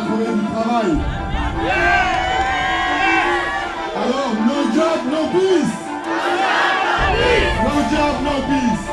trouver du travail. Alors, no job, no peace. No job, no peace.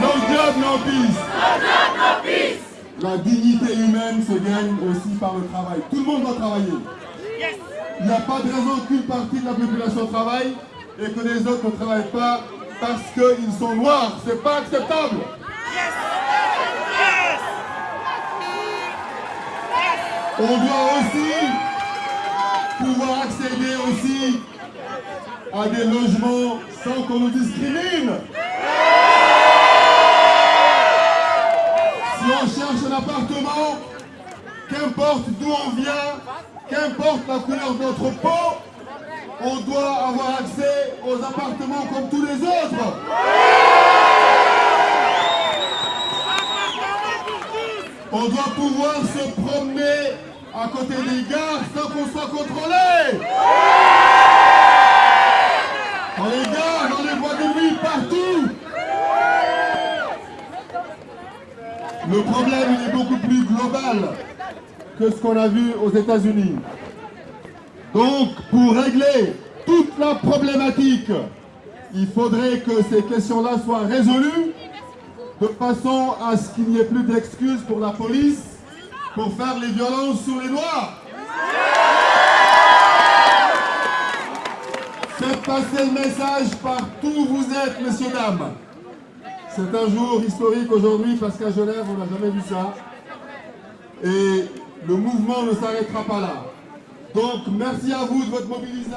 No job, no peace. La dignité humaine se gagne aussi par le travail. Tout le monde doit travailler. Il n'y a pas de raison qu'une partie de la population travaille et que les autres ne travaillent pas parce qu'ils sont noirs. C'est pas acceptable. On doit aussi pouvoir accéder aussi à des logements sans qu'on nous discrimine. Si on cherche un appartement, qu'importe d'où on vient, qu'importe la couleur de notre peau, on doit avoir accès aux appartements comme tous les autres. On doit pouvoir se promener à côté des gares sans qu'on soit contrôlé. Dans les gares, dans les bois de nuit, partout. Le problème est beaucoup plus global que ce qu'on a vu aux États-Unis. Donc, pour régler toute la problématique, il faudrait que ces questions-là soient résolues de façon à ce qu'il n'y ait plus d'excuses pour la police pour faire les violences sur les Noirs. Faites passer le message partout où vous êtes, messieurs, dames. C'est un jour historique aujourd'hui parce qu'à Genève, on n'a jamais vu ça. Et le mouvement ne s'arrêtera pas là. Donc, merci à vous de votre mobilisation.